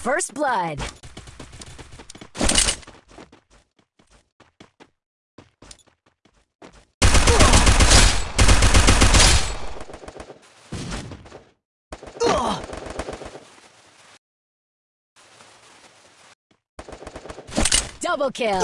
First blood. Double kill.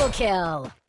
Double kill.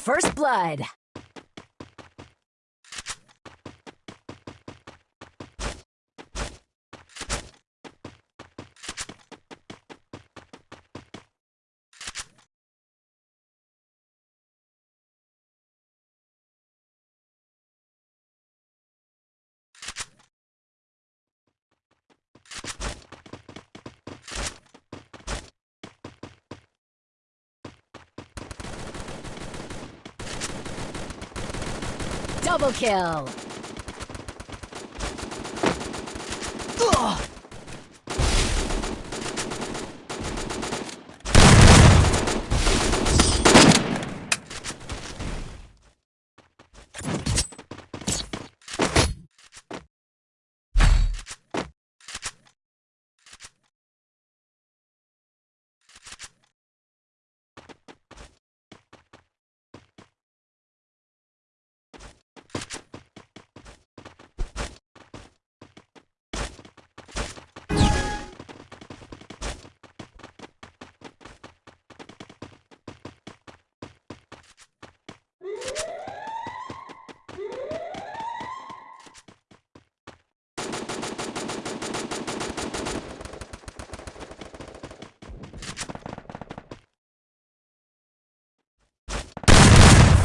First blood. Double kill.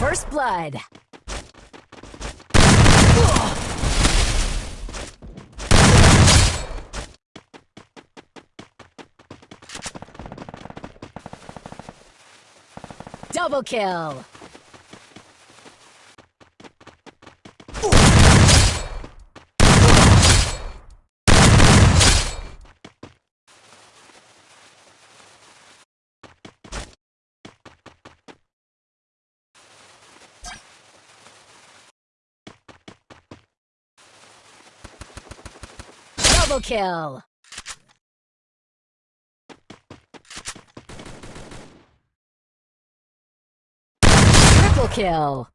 First blood. Double kill. Double kill. Triple kill.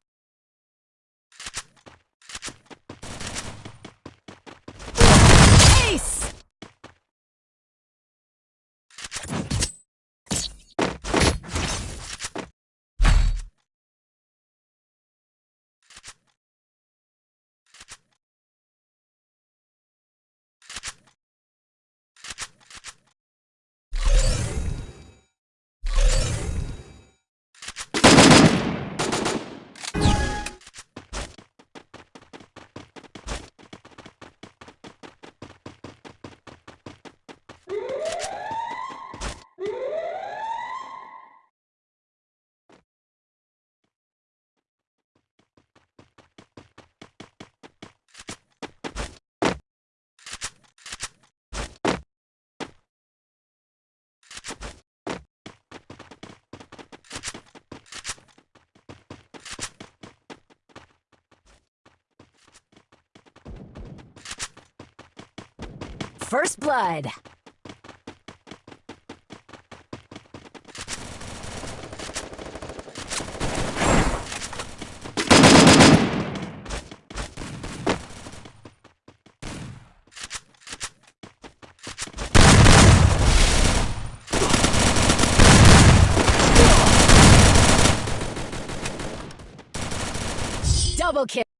First blood. Double kill.